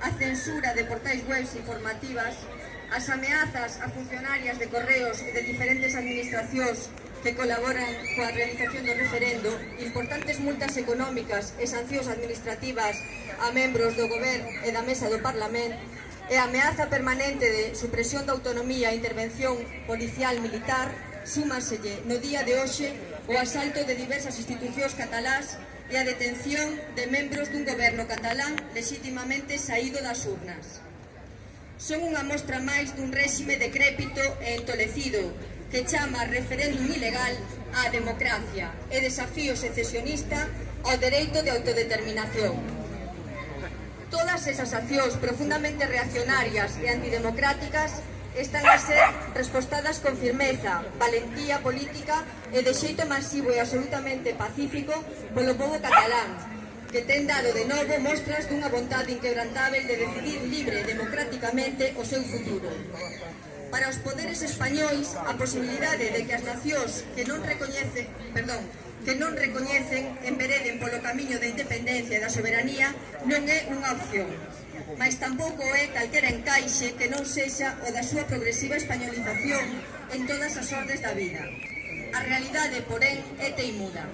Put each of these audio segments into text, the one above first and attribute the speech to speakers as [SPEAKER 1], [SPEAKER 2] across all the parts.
[SPEAKER 1] a censura de portais webs informativas, as ameazas a funcionarias de correos e de diferentes administracións que colaboran coa realización do referendo, importantes multas económicas e sancións administrativas a membros do goberno e da mesa do Parlamento, e a ameaza permanente de supresión da autonomía e intervención policial militar, súmaselle no día de hoxe o asalto de diversas institucións catalás e a detención de membros dun goberno catalán legítimamente saído das urnas. Son unha mostra máis dun réxime decrépito e entolecido que chama referéndum ilegal á democracia e desafío secesionista ao dereito de autodeterminación. Todas esas accións profundamente reaccionarias e antidemocráticas están a ser respostadas con firmeza, valentía política e de xeito masivo e absolutamente pacífico polo povo catalán, que ten dado de novo mostras dunha vontade inquebrantável de decidir libre e democráticamente o seu futuro. Para os poderes españois, a posibilidade de que as nacións que non recoñecen, perdón, que non recoñecen envereden polo camiño da independencia e da soberanía non é unha opción, mas tampouco é calquera encaixe que non sexa o da súa progresiva españolización en todas as ordes da vida. A realidade, porén, é teimuda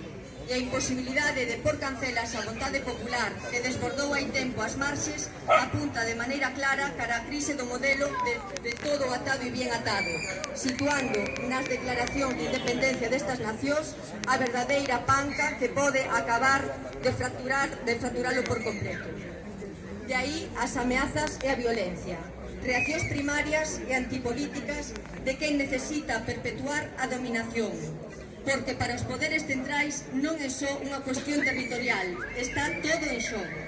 [SPEAKER 1] e a imposibilidade de por cancelas a vontade popular que desbordou hai tempo as marxes apunta de maneira clara cara a crise do modelo de, de todo atado e bien atado, situando nas declaracións de independencia destas nacións a verdadeira panca que pode acabar de fracturar de fracturalo por completo. De aí as ameazas e a violencia, reaccións primarias e antipolíticas de quen necesita perpetuar a dominación, porque para os poderes centrais non é só unha cuestión territorial, está todo en xogo.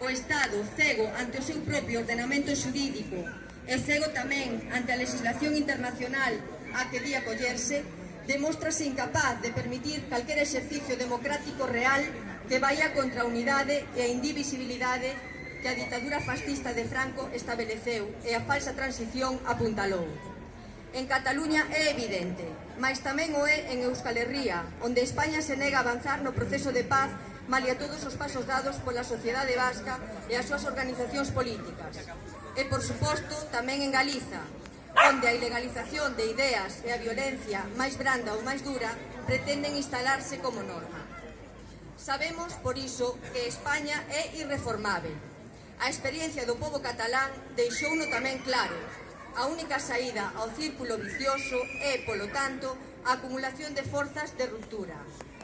[SPEAKER 1] O Estado cego ante o seu propio ordenamento xurídico e cego tamén ante a legislación internacional a que di acollerse, demóstrase incapaz de permitir calquer exercicio democrático real que vaya contra a unidade e a indivisibilidade que a ditadura fascista de Franco estableceu e a falsa transición apuntalou en Cataluña é evidente, mas tamén o é en Euskal Herria, onde España se nega a avanzar no proceso de paz malia todos os pasos dados pola sociedade vasca e as súas organizacións políticas. E, por suposto, tamén en Galiza, onde a ilegalización de ideas e a violencia máis branda ou máis dura pretenden instalarse como norma. Sabemos, por iso, que España é irreformável. A experiencia do povo catalán deixouno tamén claro, A única saída ao círculo vicioso é, polo tanto, a acumulación de forzas de ruptura.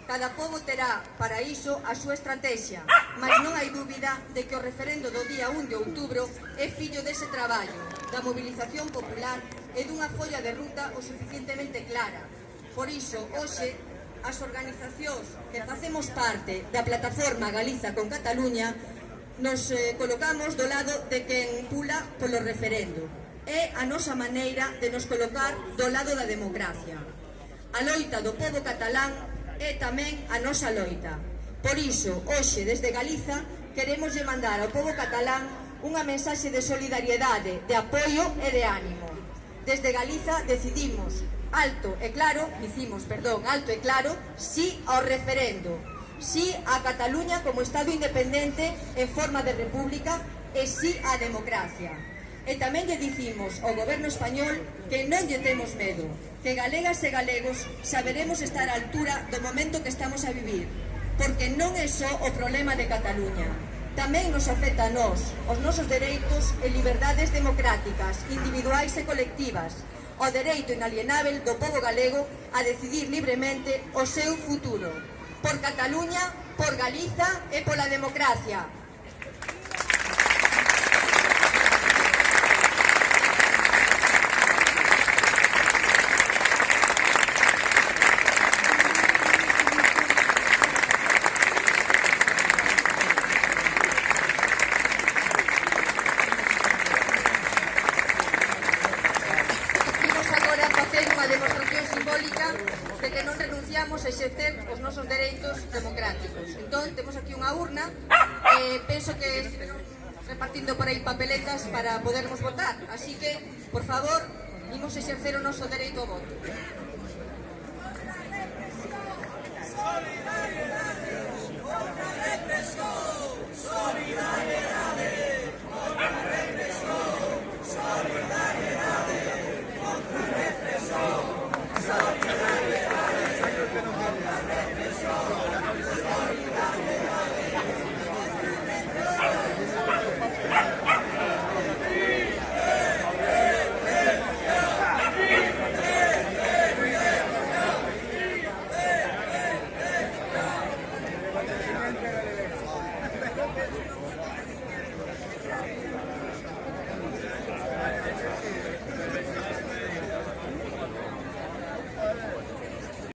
[SPEAKER 1] Cada povo terá, para iso, a súa estrategia, mas non hai dúbida de que o referendo do día 1 de outubro é fillo dese traballo, da mobilización popular e dunha folla de ruta o suficientemente clara. Por iso, hoxe, as organizacións que facemos parte da plataforma Galiza con Cataluña nos eh, colocamos do lado de quen pula polo referendo é a nosa maneira de nos colocar do lado da democracia. A loita do povo catalán é tamén a nosa loita. Por iso, hoxe, desde Galiza, queremos mandar ao povo catalán unha mensaxe de solidariedade, de apoio e de ánimo. Desde Galiza decidimos alto e claro, dicimos, perdón, alto e claro, sí ao referendo, sí a Cataluña como Estado independente en forma de república e sí á democracia. E tamén lle dicimos ao goberno español que non lle temos medo, que galegas e galegos saberemos estar á altura do momento que estamos a vivir, porque non é só o problema de Cataluña. Tamén nos afecta a nós, os nosos dereitos e liberdades democráticas, individuais e colectivas, o dereito inalienável do povo galego a decidir libremente o seu futuro. Por Cataluña, por Galiza e pola democracia. de que non renunciamos a exercer os nosos dereitos democráticos. Entón, temos aquí unha urna, eh, penso que estiveron repartindo por aí papeletas para podermos votar. Así que, por favor, imos exercer o noso dereito ao voto. Solidaridade! めっちゃお
[SPEAKER 2] いしい!